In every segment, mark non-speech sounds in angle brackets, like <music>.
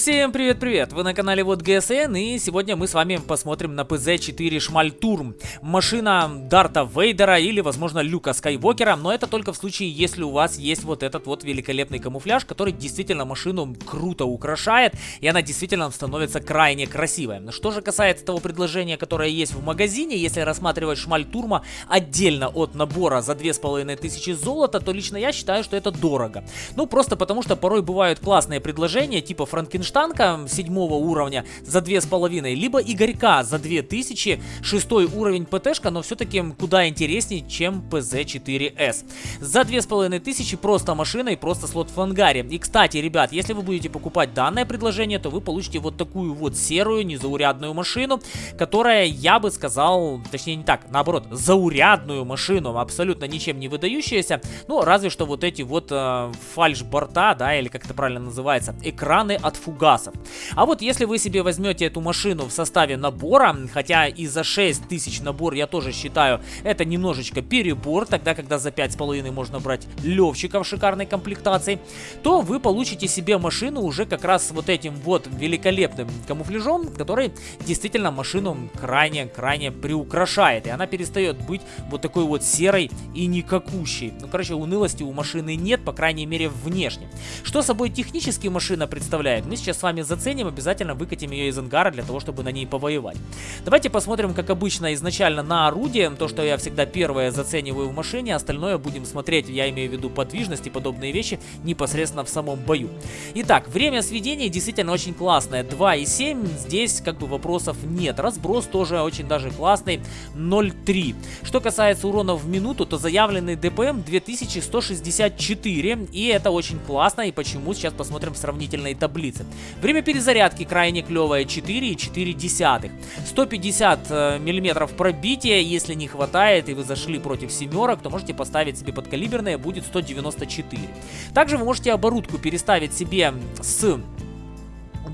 Всем привет-привет! Вы на канале Вот ГСН и сегодня мы с вами посмотрим на ПЗ-4 Шмальтурм. Машина Дарта Вейдера или, возможно, Люка Скайвокера, но это только в случае, если у вас есть вот этот вот великолепный камуфляж, который действительно машину круто украшает и она действительно становится крайне красивой. Что же касается того предложения, которое есть в магазине, если рассматривать Шмальтурма отдельно от набора за 2500 золота, то лично я считаю, что это дорого. Ну, просто потому что порой бывают классные предложения, типа Франкенштейн Штанка седьмого уровня за две с половиной, либо Игорька за 2000, шестой уровень ПТшка, но все-таки куда интереснее, чем ПЗ-4С. За две с половиной тысячи просто машина и просто слот в ангаре. И, кстати, ребят, если вы будете покупать данное предложение, то вы получите вот такую вот серую, незаурядную машину, которая, я бы сказал, точнее не так, наоборот, заурядную машину, абсолютно ничем не выдающаяся, ну, разве что вот эти вот э, фальш-борта, да, или как это правильно называется, экраны от фугаса фугасов. А вот если вы себе возьмете эту машину в составе набора, хотя и за 6 тысяч набор я тоже считаю это немножечко перебор, тогда когда за 5,5 можно брать левчика в шикарной комплектации, то вы получите себе машину уже как раз с вот этим вот великолепным камуфляжом, который действительно машину крайне-крайне приукрашает. И она перестает быть вот такой вот серой и никакущей. Ну, короче, унылости у машины нет, по крайней мере, внешне. Что собой технически машина представляет? Мы сейчас сейчас с вами заценим, обязательно выкатим ее из ангара для того, чтобы на ней повоевать. Давайте посмотрим, как обычно, изначально на орудие, то, что я всегда первое зацениваю в машине, остальное будем смотреть, я имею в виду подвижность и подобные вещи, непосредственно в самом бою. Итак, время сведения действительно очень классное, 2,7, здесь как бы вопросов нет. Разброс тоже очень даже классный, 0,3. Что касается урона в минуту, то заявленный ДПМ 2164, и это очень классно, и почему, сейчас посмотрим в сравнительной таблице. Время перезарядки крайне клевое 4,4. 150 миллиметров пробития, если не хватает и вы зашли против семерок, то можете поставить себе подкалиберное, будет 194. Также вы можете оборудку переставить себе с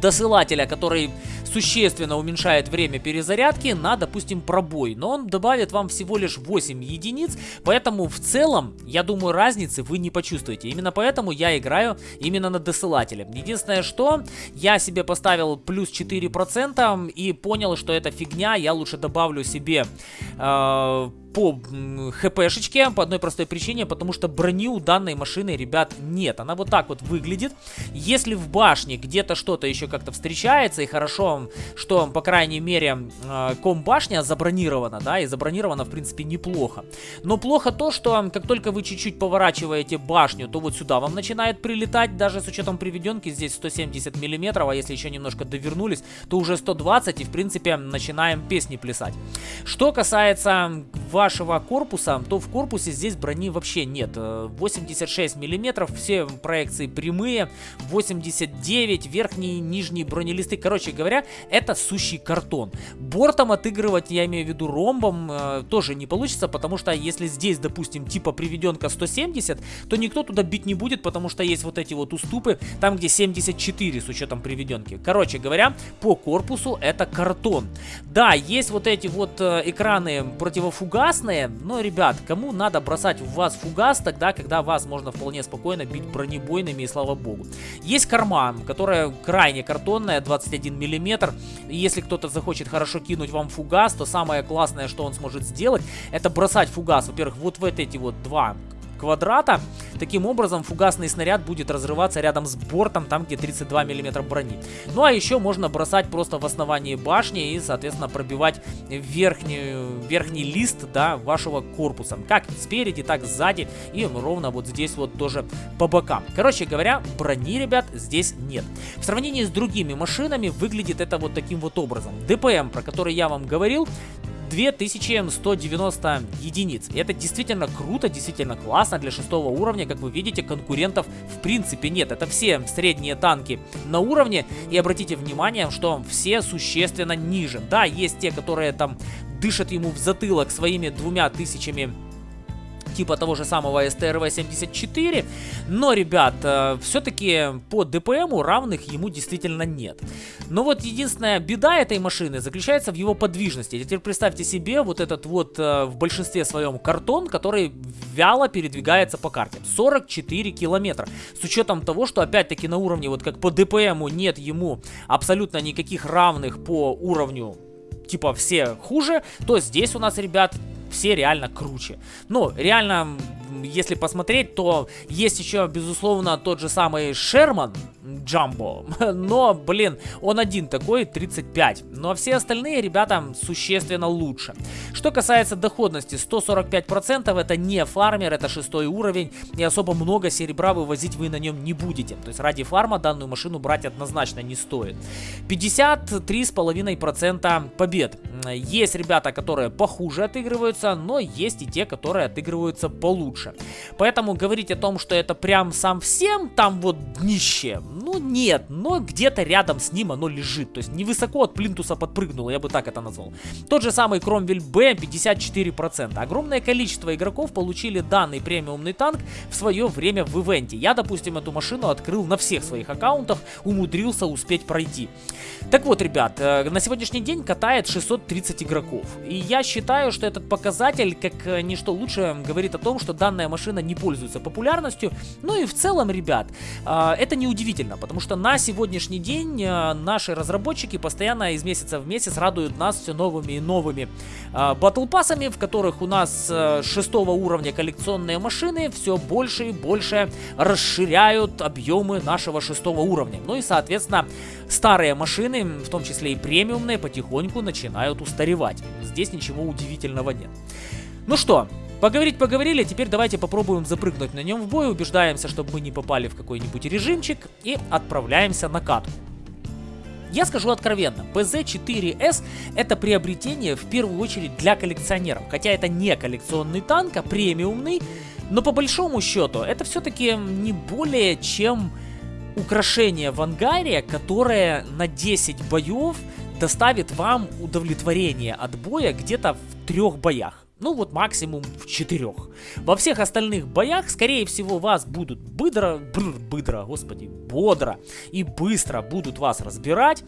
досылателя, который существенно уменьшает время перезарядки на, допустим, пробой. Но он добавит вам всего лишь 8 единиц, поэтому в целом, я думаю, разницы вы не почувствуете. Именно поэтому я играю именно на досылателе. Единственное, что я себе поставил плюс 4% и понял, что это фигня, я лучше добавлю себе э, по хпшечке, по одной простой причине, потому что брони у данной машины, ребят, нет. Она вот так вот выглядит. Если в башне где-то что-то еще как-то встречается, и хорошо, что, по крайней мере, э, ком-башня забронирована, да, и забронирована, в принципе, неплохо. Но плохо то, что как только вы чуть-чуть поворачиваете башню, то вот сюда вам начинает прилетать, даже с учетом приведенки, здесь 170 миллиметров, а если еще немножко довернулись, то уже 120, и, в принципе, начинаем песни плясать. Что касается вашего корпуса, то в корпусе здесь брони вообще нет. 86 э, миллиметров, все проекции прямые, 89, верхние и нижние бронелисты. Короче говоря, это сущий картон. Бортом отыгрывать, я имею в виду ромбом, э, тоже не получится, потому что если здесь, допустим, типа приведенка 170, то никто туда бить не будет, потому что есть вот эти вот уступы, там где 74 с учетом приведенки. Короче говоря, по корпусу это картон. Да, есть вот эти вот э, экраны противофугасные, фугасные, но, ребят, кому надо бросать в вас фугас тогда, когда вас можно вполне спокойно бить бронебойными, и слава богу. Есть корма, которая крайне картонная, 21 миллиметр. Если кто-то захочет хорошо кинуть вам фугас, то самое классное, что он сможет сделать, это бросать фугас, во-первых, вот в эти вот два квадрата. Таким образом, фугасный снаряд будет разрываться рядом с бортом, там где 32 мм брони. Ну а еще можно бросать просто в основании башни и, соответственно, пробивать верхнюю, верхний лист да, вашего корпуса. Как спереди, так сзади и ровно вот здесь вот тоже по бокам. Короче говоря, брони, ребят, здесь нет. В сравнении с другими машинами выглядит это вот таким вот образом. ДПМ, про который я вам говорил, 2190 единиц. И это действительно круто, действительно классно для шестого уровня. Как вы видите, конкурентов в принципе нет. Это все средние танки на уровне. И обратите внимание, что все существенно ниже. Да, есть те, которые там дышат ему в затылок своими двумя тысячами типа того же самого STRV-74, но, ребят, э, все-таки по ДПМу равных ему действительно нет. Но вот единственная беда этой машины заключается в его подвижности. Теперь представьте себе вот этот вот э, в большинстве своем картон, который вяло передвигается по карте. 44 километра. С учетом того, что опять-таки на уровне, вот как по ДПМу нет ему абсолютно никаких равных по уровню типа все хуже, то здесь у нас, ребят, все реально круче. Ну, реально, если посмотреть, то есть еще, безусловно, тот же самый Шерман, Джамбо. <laughs> Но, блин, он один такой, 35. Ну а все остальные ребята существенно лучше. Что касается доходности, 145% это не фармер, это шестой уровень. И особо много серебра вывозить вы на нем не будете. То есть ради фарма данную машину брать однозначно не стоит. 53,5% побед. Есть ребята, которые похуже отыгрываются, но есть и те, которые отыгрываются получше. Поэтому говорить о том, что это прям сам всем там вот днище, ну нет, но где-то рядом с ним оно лежит. То есть невысоко от плинтуса подпрыгнуло, я бы так это назвал. Тот же самый Кромвель Б 54%. Огромное количество игроков получили данный премиумный танк в свое время в ивенте. Я, допустим, эту машину открыл на всех своих аккаунтах, умудрился успеть пройти. Так вот, ребят, э, на сегодняшний день катает 630 игроков. И я считаю, что этот показатель, как э, ничто лучше, говорит о том, что данная машина не пользуется популярностью. Ну и в целом, ребят, э, это неудивительно удивительно, потому что на сегодняшний день э, наши разработчики постоянно из месяца в месяц радуют нас все новыми и новыми э, батлпассами, в которых у нас шестого уровня коллекционные машины все больше и больше расширяют объемы нашего шестого уровня. Ну и, соответственно, старые машины, в том числе и премиумные, потихоньку начинают устаревать. Здесь ничего удивительного нет. Ну что, Поговорить поговорили, теперь давайте попробуем запрыгнуть на нем в бой, убеждаемся, чтобы мы не попали в какой-нибудь режимчик и отправляемся на катку. Я скажу откровенно, PZ-4S это приобретение в первую очередь для коллекционеров, хотя это не коллекционный танк, а премиумный, но по большому счету это все-таки не более чем украшение в ангаре, которое на 10 боев доставит вам удовлетворение от боя где-то в трех боях. Ну вот максимум в четырех. Во всех остальных боях, скорее всего, вас будут быстро, бр, быстро, господи, бодро и быстро будут вас разбирать.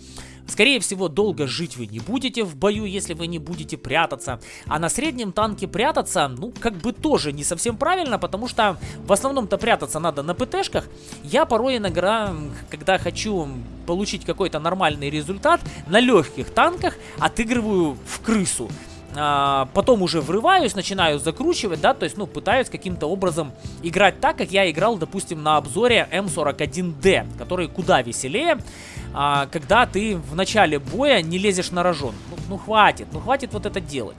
Скорее всего, долго жить вы не будете в бою, если вы не будете прятаться. А на среднем танке прятаться, ну, как бы тоже не совсем правильно, потому что в основном-то прятаться надо на ПТшках. Я порой иногда, когда хочу получить какой-то нормальный результат, на легких танках отыгрываю в крысу а, потом уже врываюсь, начинаю закручивать, да, то есть, ну, пытаюсь каким-то образом играть так, как я играл, допустим, на обзоре М41D, который куда веселее, а, когда ты в начале боя не лезешь на рожон. Ну, ну, хватит, ну, хватит вот это делать.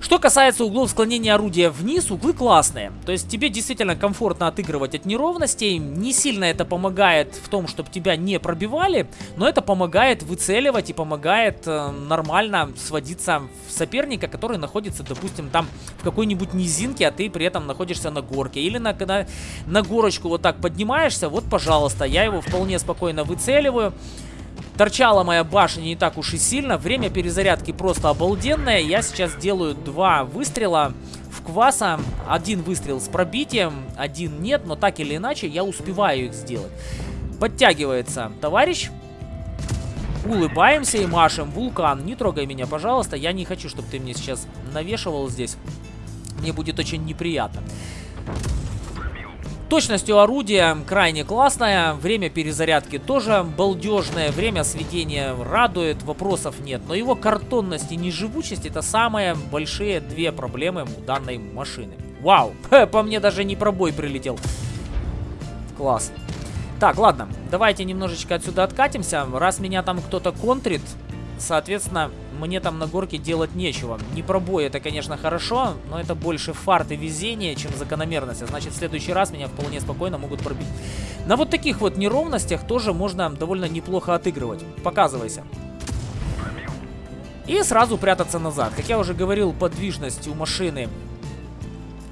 Что касается углов склонения орудия вниз, углы классные. То есть тебе действительно комфортно отыгрывать от неровностей. Не сильно это помогает в том, чтобы тебя не пробивали, но это помогает выцеливать и помогает э, нормально сводиться в соперника, который находится, допустим, там в какой-нибудь низинке, а ты при этом находишься на горке. Или на, когда на горочку вот так поднимаешься, вот, пожалуйста, я его вполне спокойно выцеливаю. Торчала моя башня не так уж и сильно. Время перезарядки просто обалденное. Я сейчас делаю два выстрела в кваса. Один выстрел с пробитием, один нет, но так или иначе я успеваю их сделать. Подтягивается товарищ. Улыбаемся и машем. Вулкан, не трогай меня, пожалуйста. Я не хочу, чтобы ты мне сейчас навешивал здесь. Мне будет очень неприятно. Точностью орудия крайне классная, время перезарядки тоже балдежное, время сведения радует, вопросов нет. Но его картонность и неживучесть это самые большие две проблемы у данной машины. Вау, <laughs> по мне даже не пробой прилетел. Класс. Так, ладно, давайте немножечко отсюда откатимся. Раз меня там кто-то контрит, соответственно, мне там на горке делать нечего. Не пробой это, конечно, хорошо, но это больше фарт и везение, чем закономерность. А значит, в следующий раз меня вполне спокойно могут пробить. На вот таких вот неровностях тоже можно довольно неплохо отыгрывать. Показывайся. И сразу прятаться назад. Как я уже говорил, подвижность у машины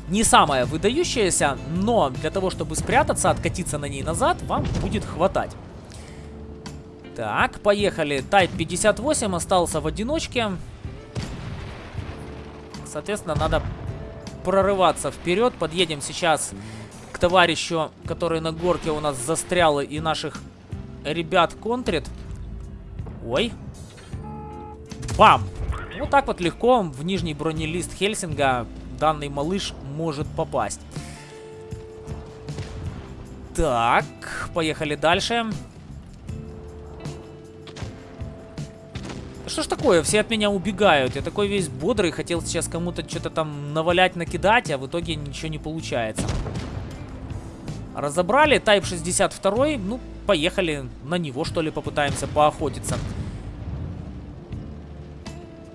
не самая выдающаяся, но для того, чтобы спрятаться, откатиться на ней назад, вам будет хватать. Так, поехали. Type 58 остался в одиночке. Соответственно, надо прорываться вперед. Подъедем сейчас к товарищу, который на горке у нас застрял и наших ребят контрит. Ой. Бам! Вот так вот легко в нижний бронелист Хельсинга данный малыш может попасть. Так, поехали дальше. Что ж такое, все от меня убегают. Я такой весь бодрый, хотел сейчас кому-то что-то там навалять, накидать, а в итоге ничего не получается. Разобрали, Type 62, ну, поехали на него, что ли, попытаемся поохотиться.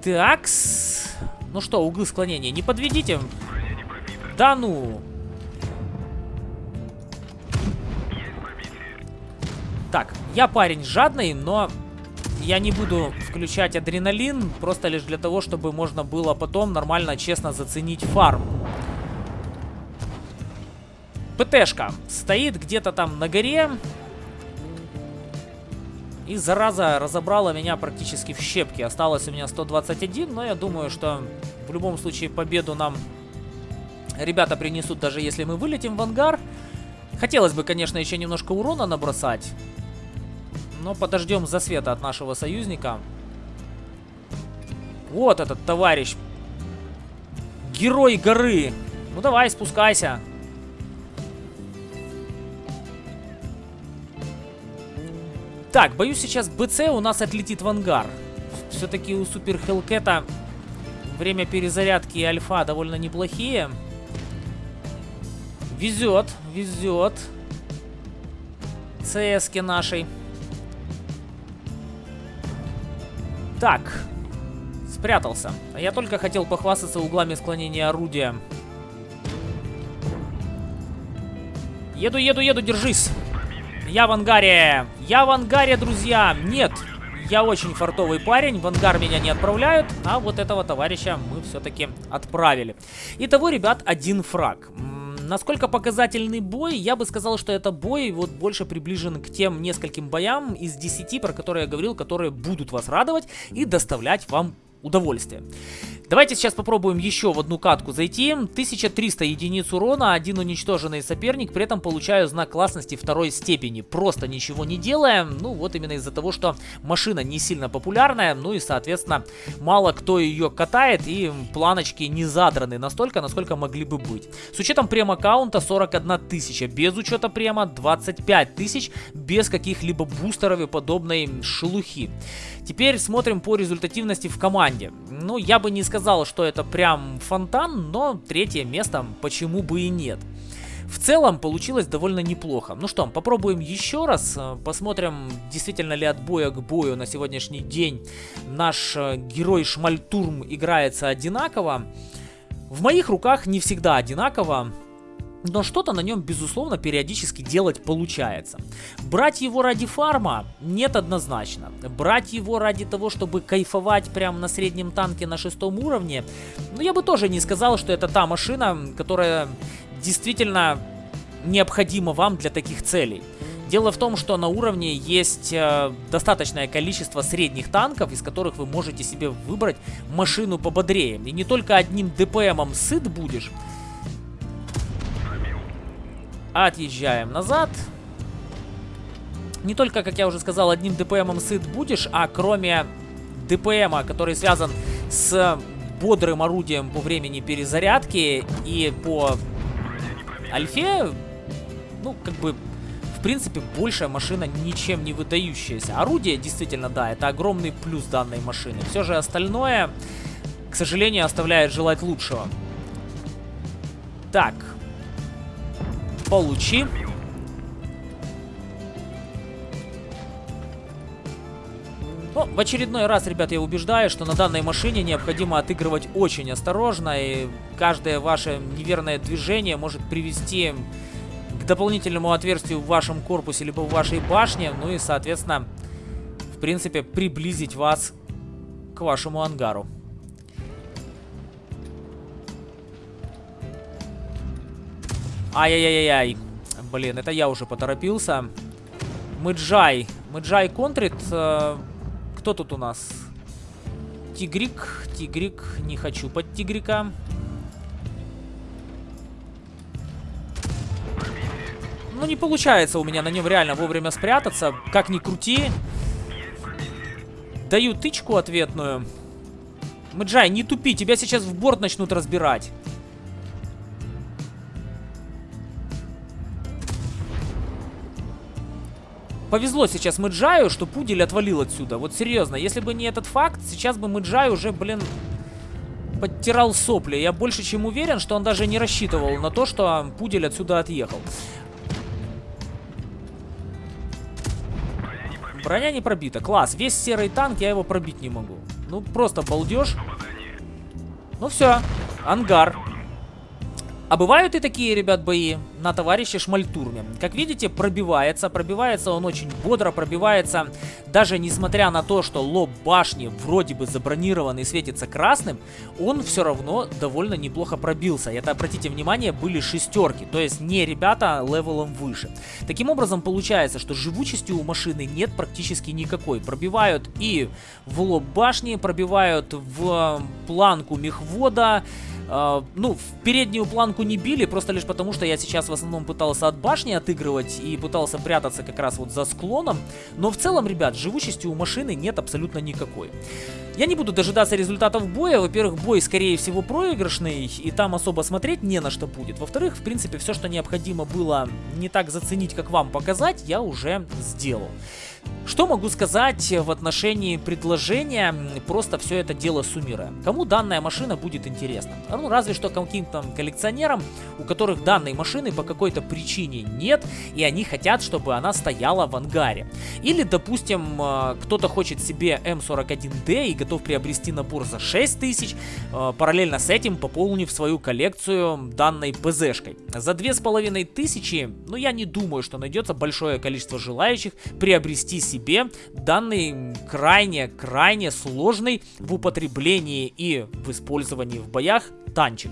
Такс. Ну что, углы склонения, не подведите. Да ну. Так, я парень жадный, но я не буду включать адреналин, просто лишь для того, чтобы можно было потом нормально, честно заценить фарм. ПТшка стоит где-то там на горе. И зараза разобрала меня практически в щепки. Осталось у меня 121, но я думаю, что в любом случае победу нам ребята принесут, даже если мы вылетим в ангар. Хотелось бы, конечно, еще немножко урона набросать. Но подождем засвета от нашего союзника. Вот этот товарищ. Герой горы. Ну давай, спускайся. Так, боюсь, сейчас БЦ у нас отлетит в ангар. Все-таки у Супер Хелкета время перезарядки и альфа довольно неплохие. Везет, везет. ЦСки нашей. Так, спрятался. Я только хотел похвастаться углами склонения орудия. Еду, еду, еду, держись. Я в ангаре. Я в ангаре, друзья. Нет, я очень фартовый парень. В ангар меня не отправляют. А вот этого товарища мы все-таки отправили. Итого, ребят, один фраг. Насколько показательный бой, я бы сказал, что это бой вот больше приближен к тем нескольким боям из 10, про которые я говорил, которые будут вас радовать и доставлять вам удовольствие. Давайте сейчас попробуем еще в одну катку зайти. 1300 единиц урона, один уничтоженный соперник, при этом получаю знак классности второй степени. Просто ничего не делая, ну вот именно из-за того, что машина не сильно популярная, ну и соответственно мало кто ее катает и планочки не задраны настолько, насколько могли бы быть. С учетом прем-аккаунта 41 тысяча, без учета према 25 тысяч, без каких-либо бустеров и подобной шелухи. Теперь смотрим по результативности в команде. Ну, я бы не сказал, что это прям фонтан, но третье место почему бы и нет. В целом получилось довольно неплохо. Ну что, попробуем еще раз. Посмотрим, действительно ли от боя к бою на сегодняшний день наш э, герой Шмальтурм играется одинаково. В моих руках не всегда одинаково. Но что-то на нем, безусловно, периодически делать получается. Брать его ради фарма нет однозначно. Брать его ради того, чтобы кайфовать прямо на среднем танке на шестом уровне, ну я бы тоже не сказал, что это та машина, которая действительно необходима вам для таких целей. Дело в том, что на уровне есть э, достаточное количество средних танков, из которых вы можете себе выбрать машину пободрее. И не только одним ДПМом сыт будешь, Отъезжаем назад. Не только, как я уже сказал, одним ДПМом сыт будешь, а кроме ДПМа, который связан с бодрым орудием по времени перезарядки и по альфе, ну, как бы, в принципе, большая машина ничем не выдающаяся. Орудие, действительно, да, это огромный плюс данной машины. Все же остальное, к сожалению, оставляет желать лучшего. Так, Получи. Ну, в очередной раз, ребят, я убеждаю, что на данной машине необходимо отыгрывать очень осторожно, и каждое ваше неверное движение может привести к дополнительному отверстию в вашем корпусе, либо в вашей башне, ну и, соответственно, в принципе, приблизить вас к вашему ангару. Ай-яй-яй-яй. Блин, это я уже поторопился. Мэджай. Мэджай контрит. Э, кто тут у нас? Тигрик. Тигрик. Не хочу под тигрика. Ну, не получается у меня на нем реально вовремя спрятаться. Как ни крути. Даю тычку ответную. Мэджай, не тупи, тебя сейчас в борт начнут разбирать. Повезло сейчас Мэджаю, что Пудель отвалил отсюда. Вот серьезно, если бы не этот факт, сейчас бы Мэджай уже, блин, подтирал сопли. Я больше чем уверен, что он даже не рассчитывал на то, что Пудель отсюда отъехал. Броня не пробита. Класс. Весь серый танк, я его пробить не могу. Ну, просто балдеж. Ну все. Ангар. А бывают и такие, ребят, бои на товарище Шмальтурме. Как видите, пробивается. Пробивается он очень бодро, пробивается. Даже несмотря на то, что лоб башни вроде бы забронирован и светится красным, он все равно довольно неплохо пробился. И это, обратите внимание, были шестерки. То есть не ребята левелом выше. Таким образом, получается, что живучести у машины нет практически никакой. Пробивают и в лоб башни, пробивают в планку мехвода, Uh, ну, в переднюю планку не били, просто лишь потому, что я сейчас в основном пытался от башни отыгрывать и пытался прятаться как раз вот за склоном. Но в целом, ребят, живучести у машины нет абсолютно никакой. Я не буду дожидаться результатов боя. Во-первых, бой, скорее всего, проигрышный, и там особо смотреть не на что будет. Во-вторых, в принципе, все, что необходимо было не так заценить, как вам показать, я уже сделал. Что могу сказать в отношении предложения, просто все это дело суммируя. Кому данная машина будет интересна? Ну, разве что каким-то коллекционерам, у которых данной машины по какой-то причине нет, и они хотят, чтобы она стояла в ангаре. Или, допустим, э, кто-то хочет себе М41D и готов приобрести набор за 6000, э, параллельно с этим пополнив свою коллекцию данной ПЗшкой. За 2500, ну, я не думаю, что найдется большое количество желающих приобрести себе данный крайне-крайне сложный в употреблении и в использовании в боях танчик.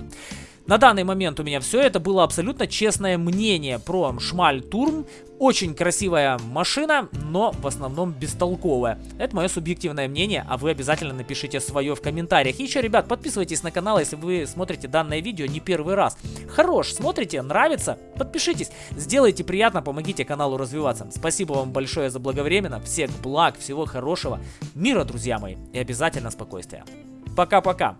На данный момент у меня все. Это было абсолютно честное мнение про Шмаль Турм. Очень красивая машина, но в основном бестолковая. Это мое субъективное мнение, а вы обязательно напишите свое в комментариях. И еще, ребят, подписывайтесь на канал, если вы смотрите данное видео не первый раз. Хорош, смотрите, нравится? Подпишитесь, сделайте приятно, помогите каналу развиваться. Спасибо вам большое за благовременно, всех благ, всего хорошего, мира, друзья мои, и обязательно спокойствия. Пока-пока.